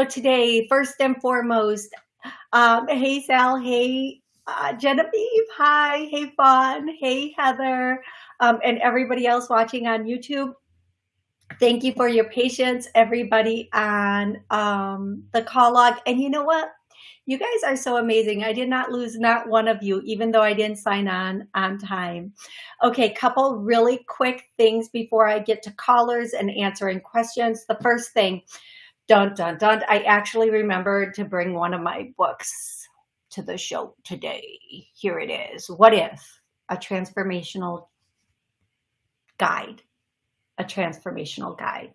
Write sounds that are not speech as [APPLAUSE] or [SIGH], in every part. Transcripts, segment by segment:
So today, first and foremost, um, hey Sal, hey uh, Genevieve, hi, hey Fawn, hey Heather, um, and everybody else watching on YouTube. Thank you for your patience, everybody on um, the call log. And you know what? You guys are so amazing. I did not lose not one of you, even though I didn't sign on on time. Okay, couple really quick things before I get to callers and answering questions. The first thing, dun, dun, dun, I actually remembered to bring one of my books to the show today. Here it is. What if? A transformational guide. A transformational guide.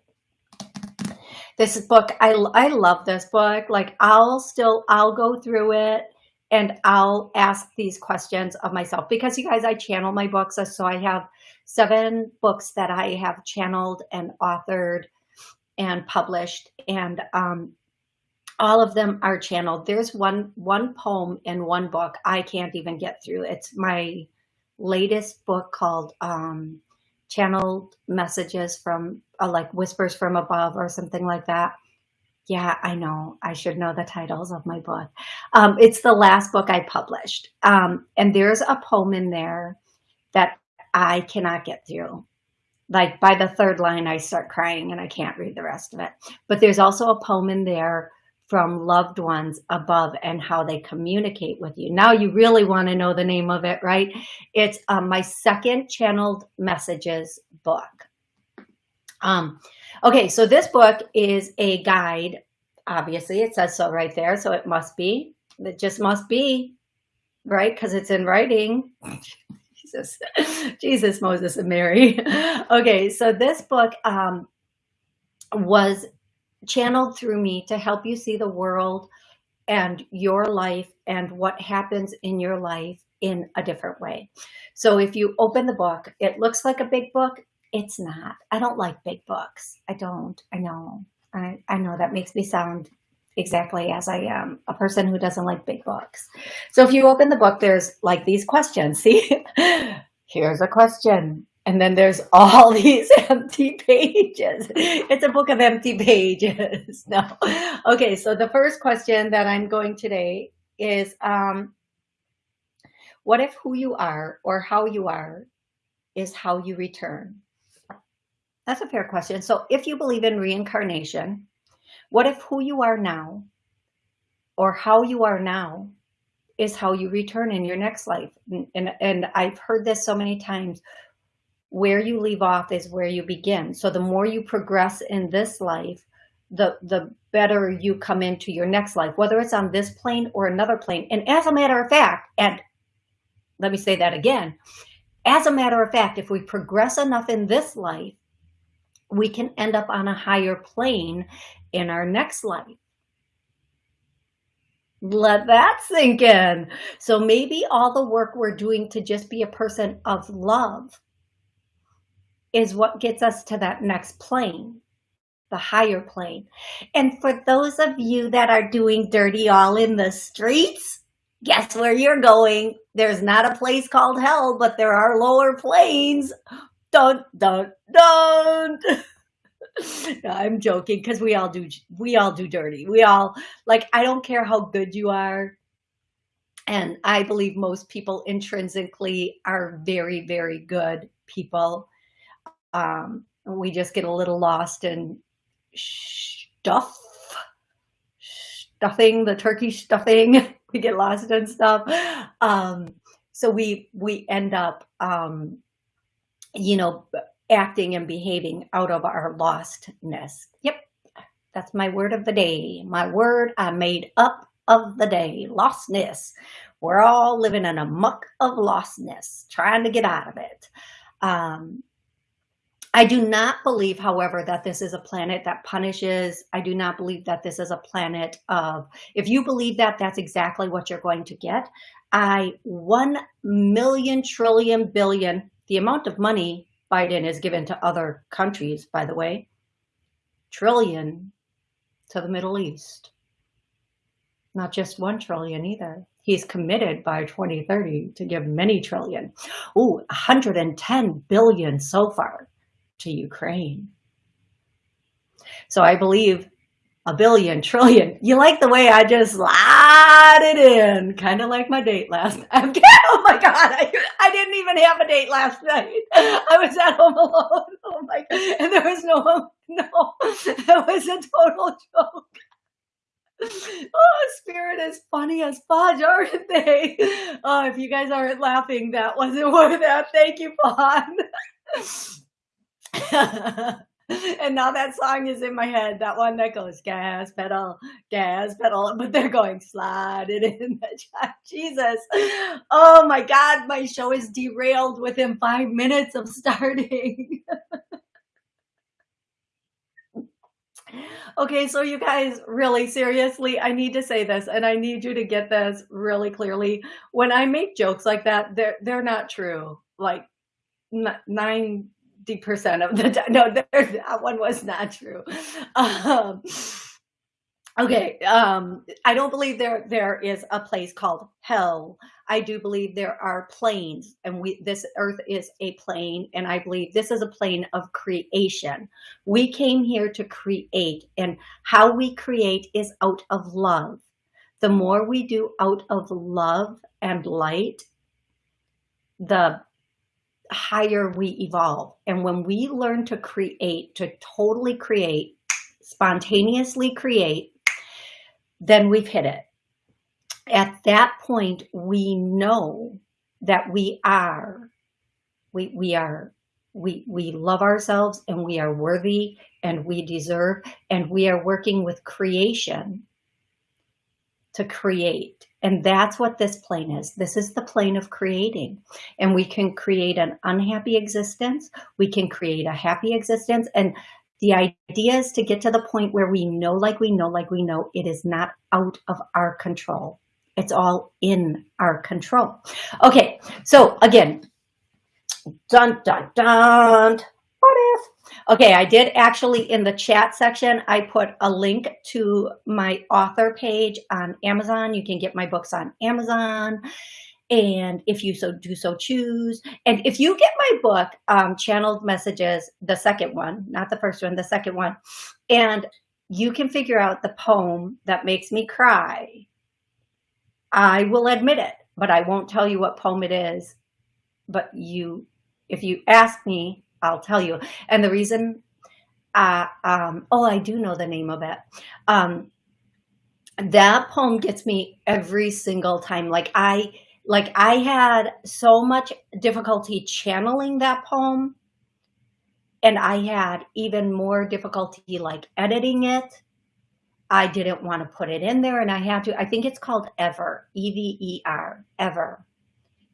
This book, I, I love this book. Like I'll still, I'll go through it and I'll ask these questions of myself because you guys, I channel my books. So I have seven books that I have channeled and authored and published and um, all of them are channeled. There's one, one poem in one book I can't even get through. It's my latest book called um, Channeled Messages from uh, like Whispers from Above or something like that. Yeah, I know. I should know the titles of my book. Um, it's the last book I published. Um, and there's a poem in there that I cannot get through like by the third line, I start crying and I can't read the rest of it. But there's also a poem in there from loved ones above and how they communicate with you. Now you really want to know the name of it, right? It's um, my second channeled messages book. Um, okay, so this book is a guide. Obviously, it says so right there, so it must be. It just must be, right? Because it's in writing. Jesus, [LAUGHS] Jesus, Moses, and Mary. [LAUGHS] okay, so this book um, was channeled through me to help you see the world and your life and what happens in your life in a different way. So if you open the book, it looks like a big book. It's not. I don't like big books. I don't. I know. I, I know that makes me sound exactly as I am, a person who doesn't like big books. So if you open the book, there's like these questions. [LAUGHS] See, here's a question. And then there's all [LAUGHS] these empty pages. It's a book of empty pages. [LAUGHS] no. Okay, so the first question that I'm going today is, um, what if who you are or how you are is how you return? That's a fair question. So if you believe in reincarnation, what if who you are now or how you are now is how you return in your next life? And, and, and I've heard this so many times, where you leave off is where you begin. So the more you progress in this life, the, the better you come into your next life, whether it's on this plane or another plane. And as a matter of fact, and let me say that again, as a matter of fact, if we progress enough in this life, we can end up on a higher plane in our next life. Let that sink in. So maybe all the work we're doing to just be a person of love is what gets us to that next plane, the higher plane. And for those of you that are doing dirty all in the streets, guess where you're going? There's not a place called hell, but there are lower planes. Don't, don't, don't. [LAUGHS] no, I'm joking because we all do we all do dirty. We all like I don't care how good you are. And I believe most people intrinsically are very, very good people. Um, we just get a little lost in stuff, stuffing, the turkey stuffing. [LAUGHS] we get lost in stuff. Um, so we we end up, um, you know, acting and behaving out of our lostness. Yep, that's my word of the day. My word I made up of the day, lostness. We're all living in a muck of lostness, trying to get out of it. Um, I do not believe, however, that this is a planet that punishes. I do not believe that this is a planet of, if you believe that, that's exactly what you're going to get. I, one million trillion billion, the amount of money Biden has given to other countries, by the way, trillion to the Middle East. Not just one trillion either. He's committed by 2030 to give many trillion. Ooh, 110 billion so far to Ukraine. So I believe a billion, trillion. You like the way I just slide it in, kind of like my date last [LAUGHS] night. [LAUGHS] oh my God, I, I didn't even have a date last night. I was at home alone. [LAUGHS] Oh my. And there was no one, no, it was a total joke. Oh, Spirit is funny as fudge, aren't they? Oh, if you guys aren't laughing, that wasn't worth that. Thank you, Fawn. [LAUGHS] and now that song is in my head. That one that goes gas pedal, gas pedal, but they're going slide it in. [LAUGHS] Jesus. Oh my God, my show is derailed within five minutes of starting. [LAUGHS] okay, so you guys, really seriously, I need to say this and I need you to get this really clearly. When I make jokes like that, they're they're not true. Like nine 50% of the time. No, [LAUGHS] there, that one was not true. Um, okay. Um, I don't believe there, there is a place called hell. I do believe there are planes and we, this earth is a plane. And I believe this is a plane of creation. We came here to create and how we create is out of love. The more we do out of love and light, the higher we evolve. And when we learn to create, to totally create, spontaneously create, then we've hit it. At that point, we know that we are, we, we are, we, we love ourselves and we are worthy and we deserve and we are working with creation to create. And that's what this plane is. This is the plane of creating. And we can create an unhappy existence. We can create a happy existence. And the idea is to get to the point where we know like we know like we know it is not out of our control. It's all in our control. Okay, so again, dun, dun, dun. Okay, I did actually in the chat section, I put a link to my author page on Amazon. You can get my books on Amazon. And if you so do so choose, and if you get my book, um, Channeled Messages, the second one, not the first one, the second one, and you can figure out the poem that makes me cry, I will admit it, but I won't tell you what poem it is. But you, if you ask me, I'll tell you. And the reason, uh, um, oh, I do know the name of it. Um, that poem gets me every single time. Like I, like I had so much difficulty channeling that poem and I had even more difficulty like editing it. I didn't want to put it in there and I had to, I think it's called Ever, E-V-E-R, Ever.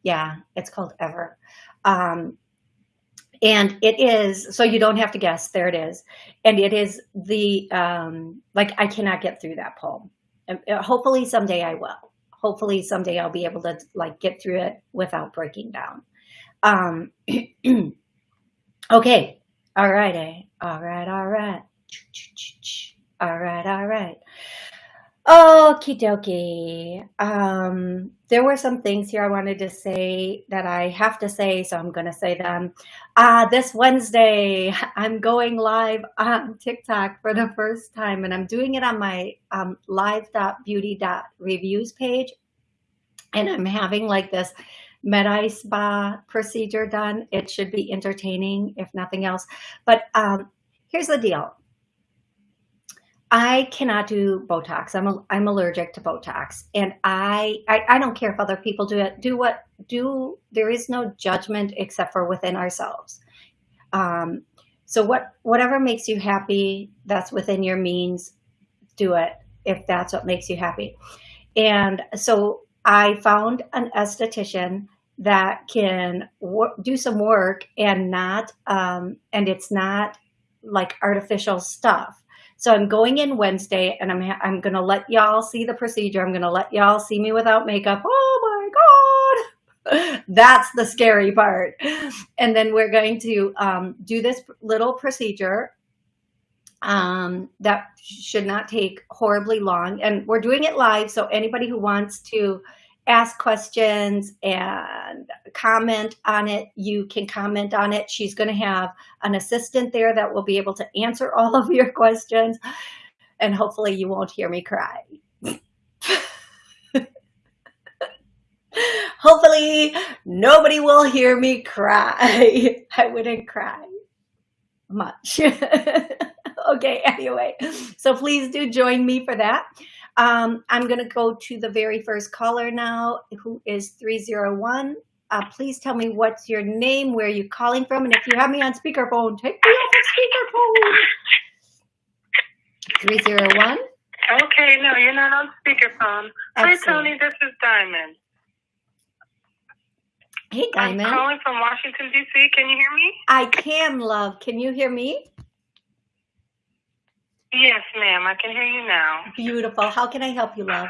Yeah, it's called Ever. Um, and it is so you don't have to guess there it is. And it is the um like i cannot get through that poem. And uh, hopefully someday i will. Hopefully someday i'll be able to like get through it without breaking down. Um [CLEARS THROAT] okay. All right eh? all right all right. All right all right Okie dokie. Um, there were some things here I wanted to say that I have to say, so I'm going to say them. Uh, this Wednesday, [LAUGHS] I'm going live on TikTok for the first time, and I'm doing it on my um, live.beauty.reviews page. And I'm having like this med spa procedure done. It should be entertaining, if nothing else. But um, here's the deal. I cannot do Botox. I'm a, I'm allergic to Botox, and I, I I don't care if other people do it. Do what do. There is no judgment except for within ourselves. Um, so what whatever makes you happy, that's within your means. Do it if that's what makes you happy. And so I found an esthetician that can do some work and not um, and it's not like artificial stuff so I'm going in Wednesday and I'm, I'm going to let y'all see the procedure. I'm going to let y'all see me without makeup. Oh my God. [LAUGHS] That's the scary part. And then we're going to um, do this little procedure um, that should not take horribly long. And we're doing it live. So anybody who wants to ask questions and comment on it. You can comment on it. She's going to have an assistant there that will be able to answer [LAUGHS] all of your questions. and hopefully you won't hear me cry. [LAUGHS] hopefully nobody will hear me cry. [LAUGHS] I wouldn't cry much. okay, anyway, so please do join me for that. Um, I'm going to go to the very first caller now, who is 301. Uh, please tell me what's your name, where are you calling from, and if you have me on speakerphone, take me off the speakerphone. 301. Okay, no, you're not on speakerphone. Excellent. Hi, Tony. This is Diamond. Hey, Diamond. I'm calling from Washington, D.C. Can you hear me? I can, love. Can you hear me? Yes, ma'am. I can hear you now. Beautiful. How can I help you, love?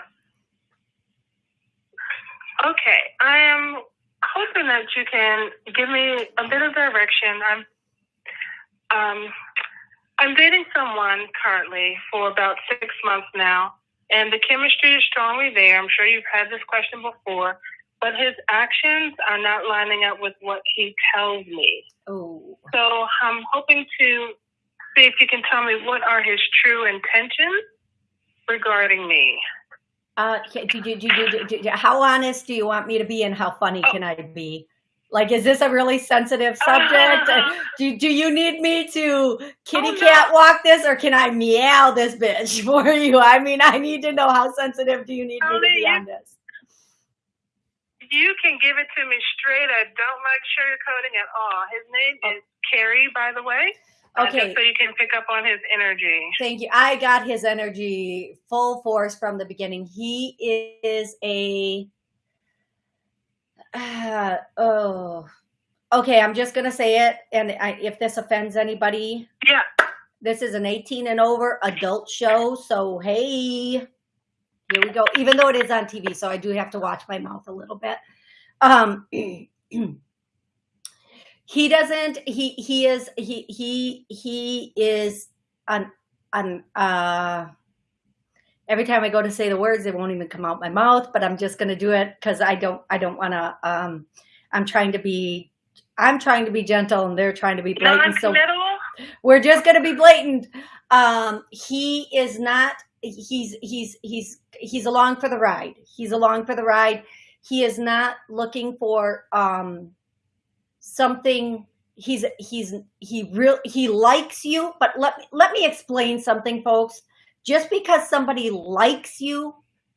Okay. I am hoping that you can give me a bit of direction. I'm um, I'm dating someone currently for about six months now, and the chemistry is strongly there. I'm sure you've had this question before, but his actions are not lining up with what he tells me. Oh. So I'm hoping to see if you can tell me what are his true intentions regarding me. Uh, do, do, do, do, how honest do you want me to be and how funny oh. can I be? Like, is this a really sensitive [LAUGHS] subject? Uh, do, do you need me to kitty oh, cat no. walk this or can I meow this bitch [LAUGHS] for you? I mean, I need to know how sensitive do you need me to be on this? You can give it to me straight. I don't like sugarcoating at all. His name oh. is Carrie, by the way. Okay. so you can pick up on his energy. Thank you. I got his energy full force from the beginning. He is a uh, [SIGHS] oh okay i'm just gonna say it and I, if this offends anybody yeah this is an 18 and over adult show so hey here we go even though it is on tv so i do have to watch my mouth a little bit um [CLEARS THROAT] he doesn't he he is he he he is an an uh every time I go to say the words, they won't even come out my mouth, but I'm just going to do it because I don't, I don't want to, um, I'm trying to be, I'm trying to be gentle and they're trying to be blatant. So we're just going to be blatant. Um, he is not, he's, he's, he's, he's along for the ride. He's along for the ride. He is not looking for, um, something he's, he's, he real, he likes you, but let let me explain something folks. Just because somebody likes you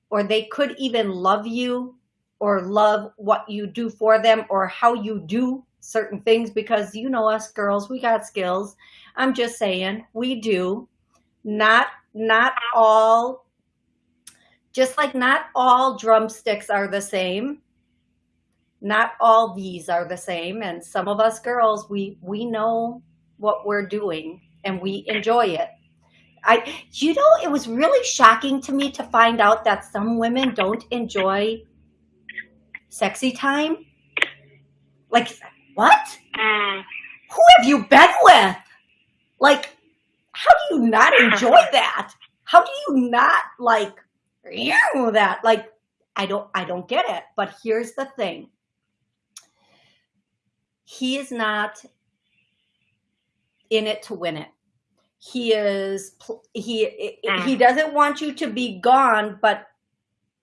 or they could even love you or love what you do for them or how you do certain things because you know us girls we got skills. I'm just saying we do. Not not all just like not all drumsticks are the same not all these are the same and some of us girls we we know what we're doing and we enjoy it I, you know, it was really shocking to me to find out that some women don't enjoy sexy time. Like, what? Mm. Who have you been with? Like, how do you not enjoy [LAUGHS] that? How do you not like that? Like, I don't, I don't get it. But here's the thing. He is not in it to win it. He is he he mm. doesn't want you to be gone but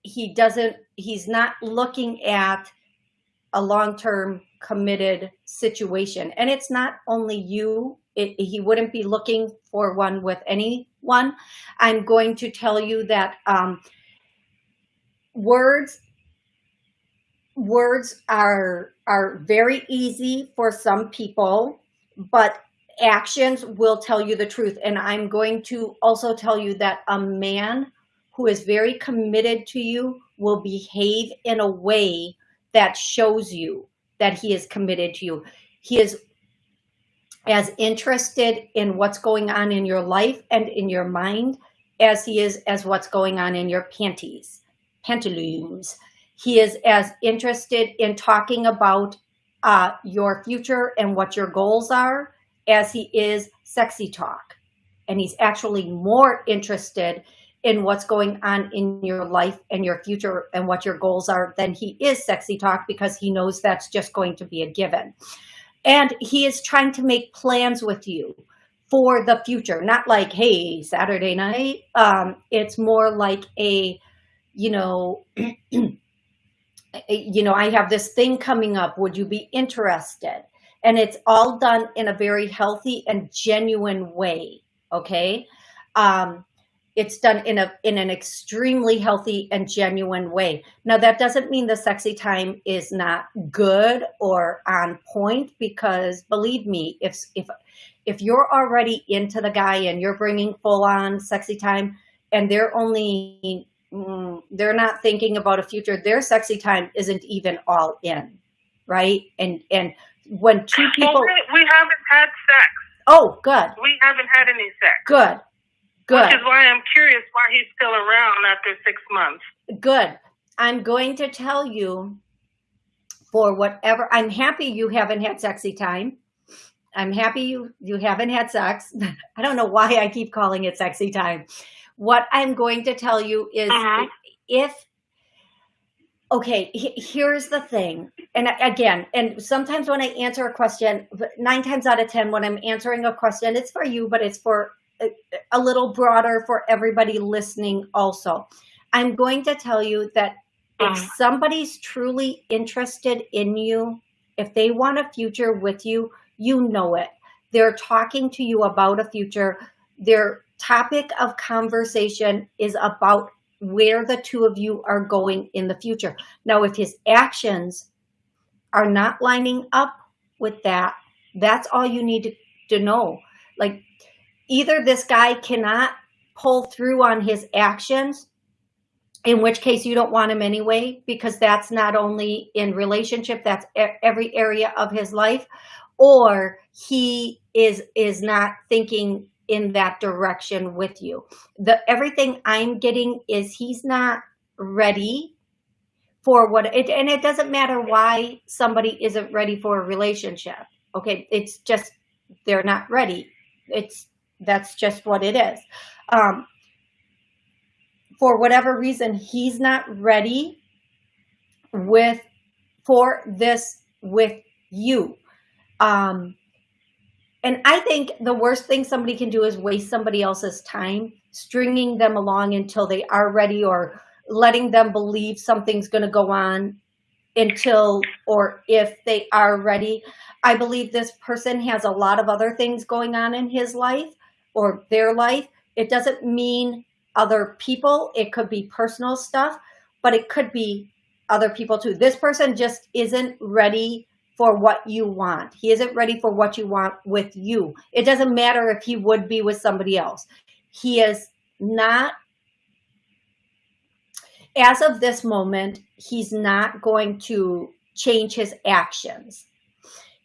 he doesn't he's not looking at a long-term committed situation. And it's not only you it, he wouldn't be looking for one with anyone. I'm going to tell you that um, words words are are very easy for some people but actions will tell you the truth. And I'm going to also tell you that a man who is very committed to you will behave in a way that shows you that he is committed to you. He is as interested in what's going on in your life and in your mind as he is as what's going on in your panties, pantaloons. He is as interested in talking about uh, your future and what your goals are as he is sexy talk. And he's actually more interested in what's going on in your life and your future and what your goals are than he is sexy talk because he knows that's just going to be a given. And he is trying to make plans with you for the future, not like, hey, Saturday night. Um, it's more like a, you know, [CLEARS THROAT] you know, I have this thing coming up. Would you be interested? And it's all done in a very healthy and genuine way. Okay. Um, it's done in a in an extremely healthy and genuine way. Now that doesn't mean the sexy time is not good or on point because believe me, if if if you're already into the guy and you're bringing full on sexy time and they're only mm, they're not thinking about a future, their sexy time isn't even all in, right? And and when two people well, we, we haven't had sex. Oh, good. We haven't had any sex. Good. Good. Which is why I'm curious why he's still around after six months. Good. I'm going to tell you for whatever, I'm happy you haven't had sexy time. I'm happy you, you haven't had sex. [LAUGHS] I don't know why I keep calling it sexy time. What I'm going to tell you is uh -huh. if, okay, here's the thing. And again, and sometimes when I answer a question, nine times out of 10, when I'm answering a question, it's for you, but it's for a little broader for everybody listening also. I'm going to tell you that if mm. somebody's truly interested in you, if they want a future with you, you know it. They're talking to you about a future. Their topic of conversation is about where the two of you are going in the future. Now, if his actions are not lining up with that, that's all you need to, to know. Like either this guy cannot pull through on his actions, in which case you don't want him anyway, because that's not only in relationship, that's every area of his life, or he is is not thinking in that direction with you. The everything I'm getting is he's not ready for what it and it doesn't matter why somebody isn't ready for a relationship. Okay, it's just they're not ready. It's that's just what it is. Um, for whatever reason, he's not ready with for this with you. Um, and I think the worst thing somebody can do is waste somebody else's time, stringing them along until they are ready or letting them believe something's going to go on until or if they are ready. I believe this person has a lot of other things going on in his life or their life. It doesn't mean other people. It could be personal stuff, but it could be other people too. This person just isn't ready for what you want. He isn't ready for what you want with you. It doesn't matter if he would be with somebody else. He is not, as of this moment, he's not going to change his actions.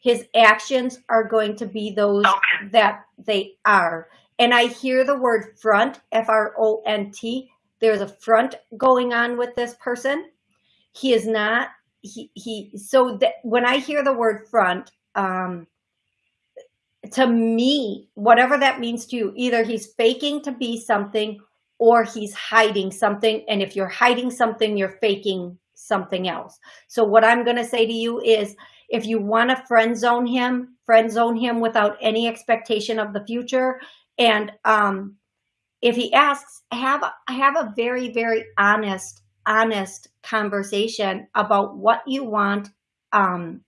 His actions are going to be those okay. that they are. And I hear the word front, F-R-O-N-T. There's a front going on with this person. He is not, he, he so that when I hear the word front, um, to me, whatever that means to you, either he's faking to be something or he's hiding something. And if you're hiding something, you're faking something else. So what I'm going to say to you is, if you want to friend zone him, friend zone him without any expectation of the future. And um, if he asks, have, have a very, very honest, honest conversation about what you want um,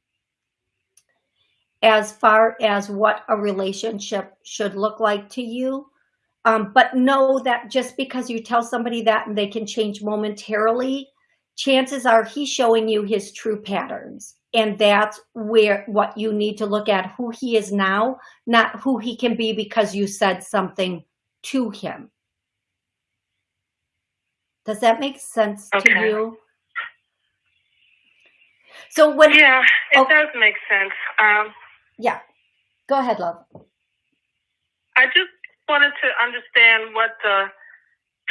as far as what a relationship should look like to you. Um, but know that just because you tell somebody that and they can change momentarily, chances are he's showing you his true patterns. And that's where what you need to look at who he is now, not who he can be because you said something to him. Does that make sense okay. to you? So when yeah, it oh, does make sense. Um, yeah, go ahead, love. I just wanted to understand what the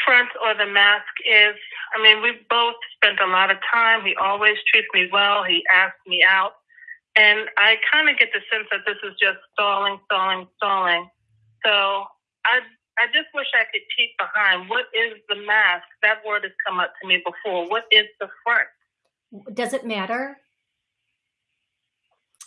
front or the mask is. I mean, we both spent a lot of time. He always treats me well. He asks me out. And I kind of get the sense that this is just stalling, stalling, stalling. So I I just wish I could peek behind. What is the mask? That word has come up to me before. What is the front? Does it matter?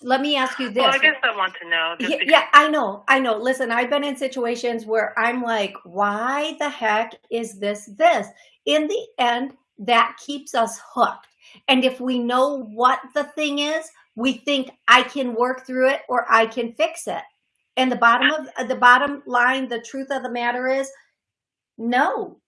let me ask you this. Well, I guess I want to know. Yeah, yeah, I know. I know. Listen, I've been in situations where I'm like, why the heck is this this? In the end, that keeps us hooked. And if we know what the thing is, we think I can work through it or I can fix it. And the bottom of uh, the bottom line, the truth of the matter is, no,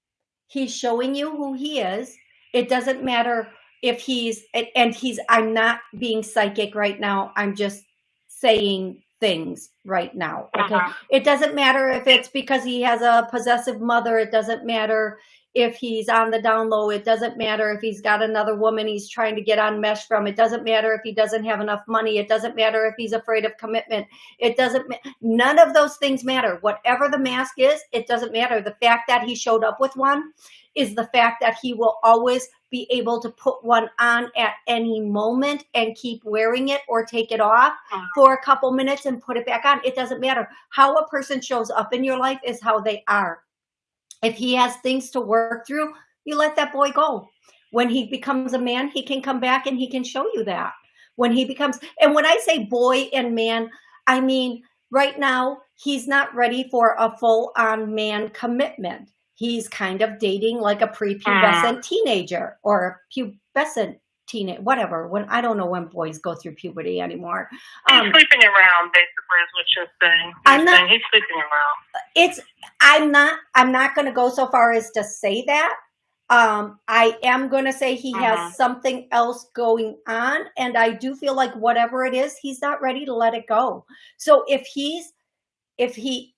he's showing you who he is. It doesn't matter if he's and he's i'm not being psychic right now i'm just saying things right now okay? Uh-huh. it doesn't matter if it's because he has a possessive mother it doesn't matter if he's on the down low it doesn't matter if he's got another woman he's trying to get on mesh from it doesn't matter if he doesn't have enough money it doesn't matter if he's afraid of commitment it doesn't none of those things matter. Whatever the mask is it doesn't matter. The fact that he showed up with one is the fact that he will always be able to put one on at any moment and keep wearing it or take it off uh-huh. for a couple minutes and put it back on. It doesn't matter. How a person shows up in your life is how they are. If he has things to work through, you let that boy go. When he becomes a man, he can come back and he can show you that. When he becomes, and when I say boy and man, I mean, right now, he's not ready for a full on man commitment he's kind of dating like a prepubescent uh, teenager or a pubescent teenage whatever when i don't know when boys go through puberty anymore. Um, he's sleeping around basically is what you're saying. He's i'm not he's sleeping around. It's i'm not i'm not going to go so far as to say that. Um i am going to say he uh-huh. has something else going on and i do feel like whatever it is he's not ready to let it go. So if he's if he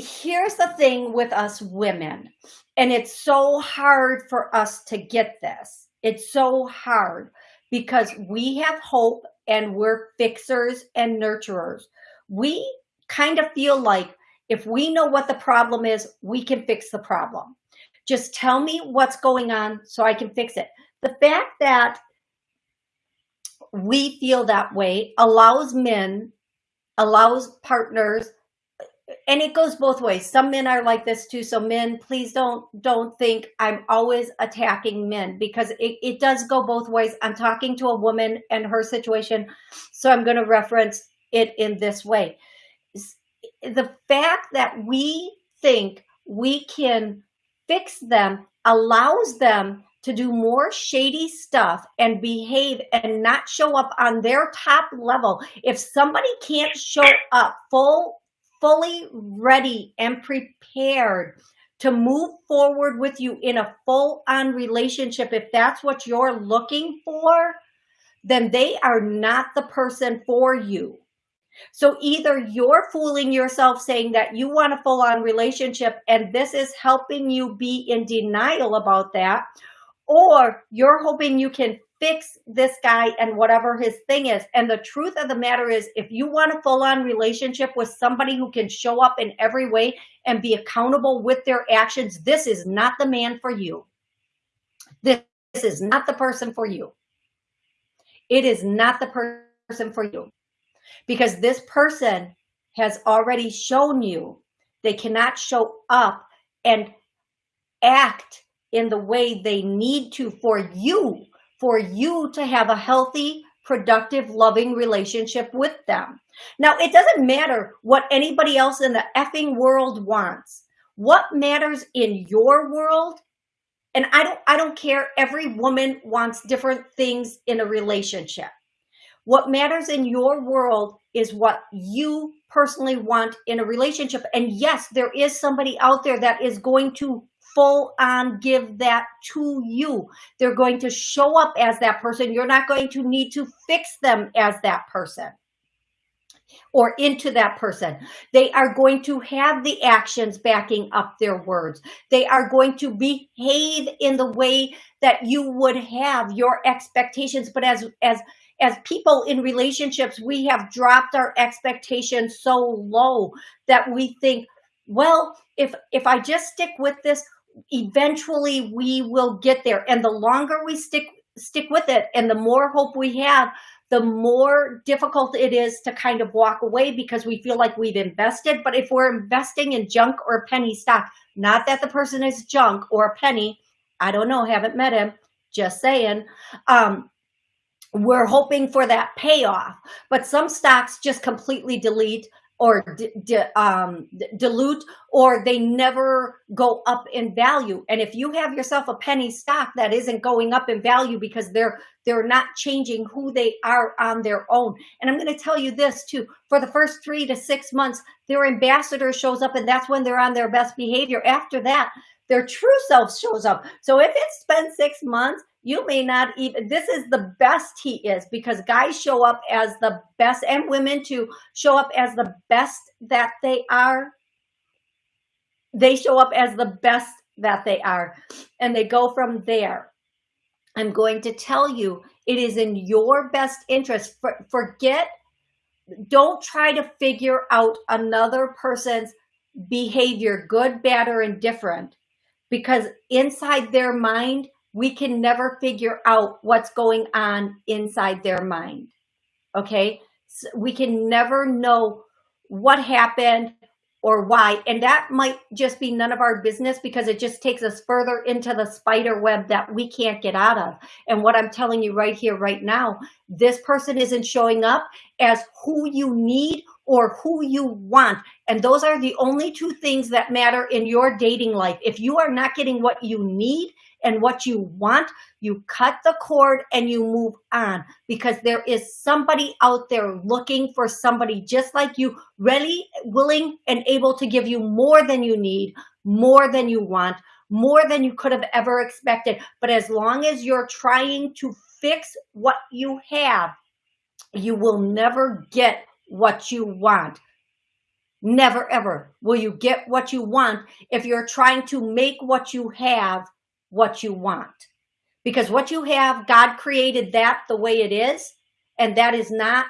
here's the thing with us women, and it's so hard for us to get this. It's so hard because we have hope and we're fixers and nurturers. We kind of feel like if we know what the problem is, we can fix the problem. Just tell me what's going on so I can fix it. The fact that we feel that way allows men, allows partners and it goes both ways. Some men are like this too. So men please don't don't think i'm always attacking men because it, it does go both ways. I'm talking to a woman and her situation. So i'm going to reference it in this way. The fact that we think we can fix them allows them to do more shady stuff and behave and not show up on their top level. If somebody can't show up full fully ready and prepared to move forward with you in a full on relationship, if that's what you're looking for, then they are not the person for you. So either you're fooling yourself saying that you want a full on relationship and this is helping you be in denial about that, or you're hoping you can fix this guy and whatever his thing is. And the truth of the matter is, if you want a full on relationship with somebody who can show up in every way and be accountable with their actions, this is not the man for you. This, this is not the person for you. It is not the person for you because this person has already shown you they cannot show up and act in the way they need to for you for you to have a healthy, productive, loving relationship with them. Now, it doesn't matter what anybody else in the effing world wants. What matters in your world, and I don't I don't care every woman wants different things in a relationship. What matters in your world is what you personally want in a relationship. And yes, there is somebody out there that is going to full on give that to you. They're going to show up as that person. You're not going to need to fix them as that person or into that person. They are going to have the actions backing up their words. They are going to behave in the way that you would have your expectations. But as, as, as people in relationships, we have dropped our expectations so low that we think, well, if, if I just stick with this, eventually we will get there. And the longer we stick stick with it and the more hope we have, the more difficult it is to kind of walk away because we feel like we've invested. But if we're investing in junk or penny stock, not that the person is junk or a penny, I don't know, haven't met him, just saying. Um, we're hoping for that payoff, but some stocks just completely delete or um, dilute or they never go up in value. And if you have yourself a penny stock that isn't going up in value because they're they're not changing who they are on their own. And I'm going to tell you this too, for the first three to six months, their ambassador shows up and that's when they're on their best behavior. After that, their true self shows up. So if it's been six months, you may not even, this is the best he is because guys show up as the best and women to show up as the best that they are. They show up as the best that they are and they go from there. I'm going to tell you, it is in your best interest. For, forget, don't try to figure out another person's behavior, good, bad, or indifferent because inside their mind, we can never figure out what's going on inside their mind. Okay. So we can never know what happened or why. And that might just be none of our business because it just takes us further into the spider web that we can't get out of. And what I'm telling you right here, right now, this person isn't showing up as who you need or who you want. And those are the only two things that matter in your dating life. If you are not getting what you need and what you want, you cut the cord and you move on because there is somebody out there looking for somebody just like you, ready, willing, and able to give you more than you need, more than you want, more than you could have ever expected. But as long as you're trying to fix what you have, you will never get what you want. Never ever will you get what you want if you're trying to make what you have what you want. Because what you have, God created that the way it is, and that is not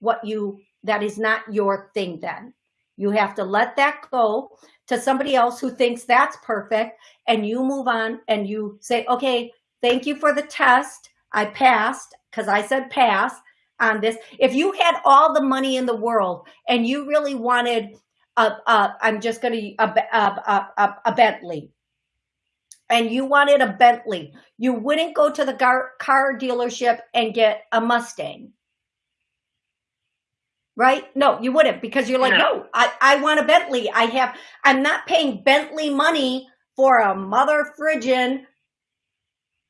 what you, that is not your thing then. You have to let that go to somebody else who thinks that's perfect, and you move on and you say, okay, thank you for the test. I passed because I said pass on this. If you had all the money in the world and you really wanted a, a I'm just going to, a, a, a, a Bentley, and you wanted a Bentley, you wouldn't go to the car, car dealership and get a Mustang. Right? No, you wouldn't because you're like, no, no I, I want a Bentley. I have, I'm not paying Bentley money for a mother friggin'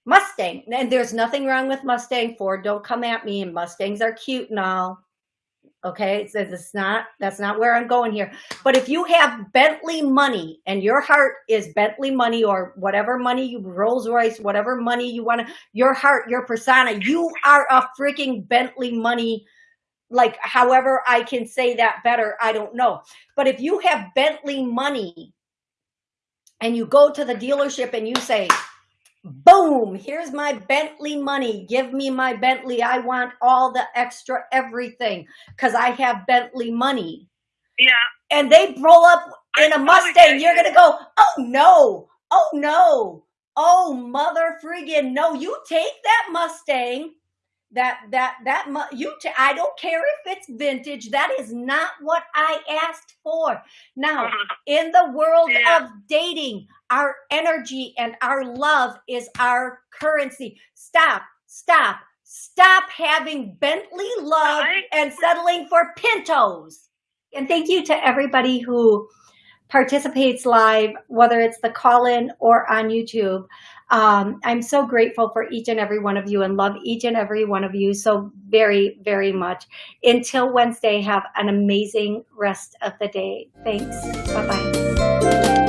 Mustang. And there's nothing wrong with Mustang Ford. Don't come at me. And Mustangs are cute and all. Okay, it says it's not, that's not where I'm going here. But if you have Bentley money and your heart is Bentley money or whatever money you, Rolls Royce, whatever money you want to, your heart, your persona, you are a freaking Bentley money like however I can say that better, I don't know. But if you have Bentley money and you go to the dealership and you say, boom, here's my Bentley money. Give me my Bentley. I want all the extra everything because I have Bentley money. Yeah. And they roll up in a Mustang. You're going to go, oh no, oh no, oh mother friggin' no. You take that Mustang that that that you t- I don't care if it's vintage that is not what I asked for now mm-hmm. in the world yeah. of dating our energy and our love is our currency stop stop stop having Bentley love right. and settling for Pintos and thank you to everybody who participates live whether it's the call-in or on YouTube um, I'm so grateful for each and every one of you and love each and every one of you so very, very much. Until Wednesday, have an amazing rest of the day. Thanks. Bye-bye.